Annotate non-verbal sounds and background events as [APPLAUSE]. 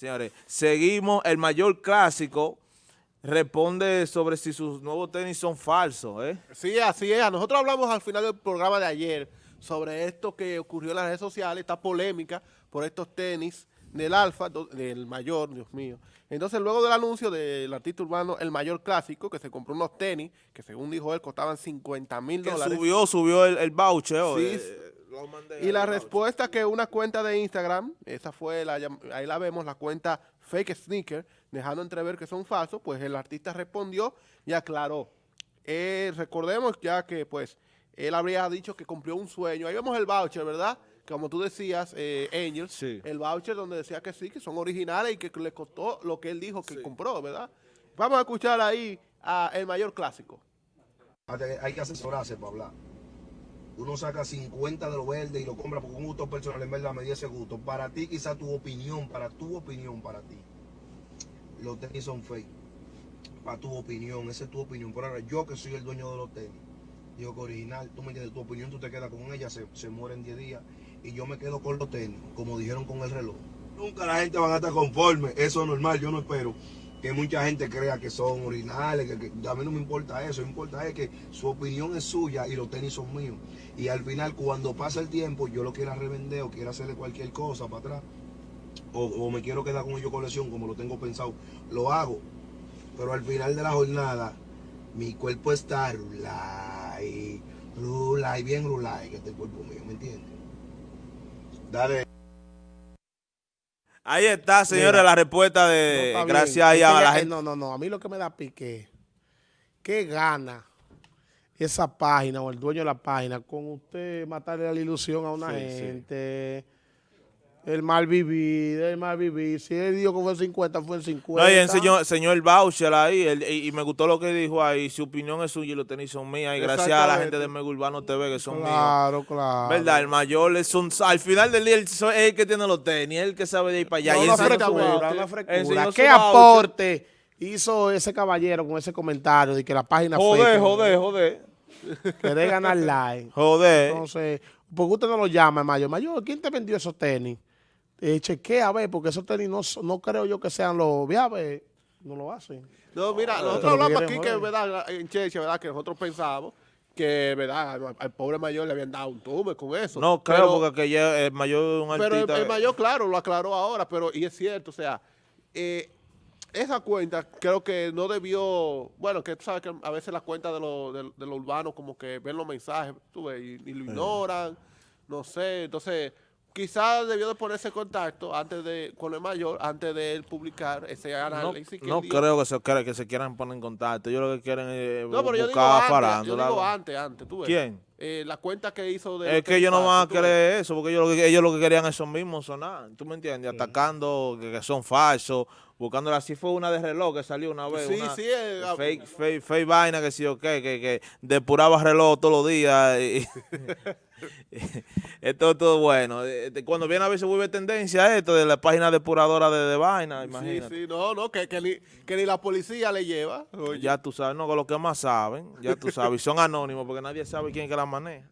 Señores, seguimos, el mayor clásico responde sobre si sus nuevos tenis son falsos, ¿eh? Sí, así es. Nosotros hablamos al final del programa de ayer sobre esto que ocurrió en las redes sociales, esta polémica por estos tenis del Alfa, del mayor, Dios mío. Entonces, luego del anuncio del artista urbano El Mayor Clásico, que se compró unos tenis, que según dijo él, costaban 50 mil dólares. subió, subió el, el voucher. Sí, eh, y la respuesta que una cuenta de Instagram, esa fue, la, ahí la vemos, la cuenta Fake Sneaker, dejando entrever que son falsos, pues el artista respondió y aclaró. Eh, recordemos ya que pues él habría dicho que cumplió un sueño. Ahí vemos el voucher, ¿verdad? Como tú decías, eh, Angel, el voucher donde decía que sí, que son originales y que le costó lo que él dijo que compró, ¿verdad? Vamos a escuchar ahí a el mayor clásico. Hay que asesorarse para hablar uno saca 50 de lo verde y lo compra por un gusto personal, en verdad me dio ese gusto. Para ti, quizá tu opinión, para tu opinión, para ti, los tenis son fake. Para tu opinión, esa es tu opinión. Pero ahora, yo que soy el dueño de los tenis, digo que original, tú me entiendes, tu opinión, tú te quedas con ella, se, se muere en 10 días. Y yo me quedo con los tenis, como dijeron con el reloj. Nunca la gente va a estar conforme, eso es normal, yo no espero que mucha gente crea que son originales, que, a mí no me importa eso, me importa es que su opinión es suya y los tenis son míos. Y al final, cuando pasa el tiempo, yo lo quiera revender o quiera hacerle cualquier cosa para atrás, o, me quiero quedar con ellos colección como lo tengo pensado, lo hago. Pero al final de la jornada, mi cuerpo está rulay, rulay, bien rulay, que este cuerpo mío, ¿me entiendes? Dale. Ahí está, señores, la respuesta de gracias a la gente. No, no, no, a mí lo que me da pique, qué gana esa página o el dueño de la página con usted matarle la ilusión a una gente. El mal vivir, el mal vivir. Si él dijo que fue 50, fue el 50. No, y enseñó, señor el voucher ahí, y, me gustó lo que dijo ahí. Su opinión es suya y los tenis son mías. Y gracias a la gente de Mega Urbano TV que son míos. Claro, claro. ¿Verdad? El mayor es un... Al final del día, es el que tiene los tenis, el que sabe de ir para allá. y una frecura. ¿Qué aporte hizo ese caballero con ese comentario de que la página Joder, joder, joder. Querés ganar [LAUGHS] like. Joder. Entonces, ¿por qué usted no lo llama, Mayor? Mayor, ¿quién te vendió esos tenis? Eh, chequea a ver, porque esos tenis no, no creo yo que sean los viables, no lo hacen. No, mira, ah, nosotros hablamos aquí que, ¿verdad? En Cheche, ¿verdad? Que nosotros pensamos que, ¿verdad? Al, pobre mayor le habían dado un tume con eso. No, creo, porque que el mayor un Pero el, mayor, claro, lo aclaró ahora, pero, y es cierto, o sea, eh, esa cuenta creo que no debió, bueno, que tú sabes que a veces las cuentas de los de, de urbanos como que ven los mensajes, tú ves, y, y lo ignoran, no sé, entonces quizás debió de ponerse en contacto antes de con el mayor, antes de él publicar ese análisis. No, creo que se, que se quieran poner en contacto. Yo lo que quieren es no, pero yo digo antes, yo digo antes, antes, tú ves. ¿Quién? Eh, la cuenta que hizo de... Es que ellos no van a querer eso, porque ellos lo, que, ellos lo que querían es esos mismos sonar, ¿tú me entiendes? Atacando que, son falsos, buscando así fue una de reloj que salió una vez, sí, una sí, eh, fake, fake, fake, vaina que sí o qué, que, que depuraba reloj todos los días y, [LAUGHS] esto es todo bueno. Cuando viene a ver se vuelve tendencia esto de la página depuradora de, de vaina, imagínate. Sí, sí, no, no, que, que, ni, que ni la policía le lleva. Ya tú sabes, no, con lo que más saben, ya tú sabes, y son anónimos porque nadie sabe quién que la Money.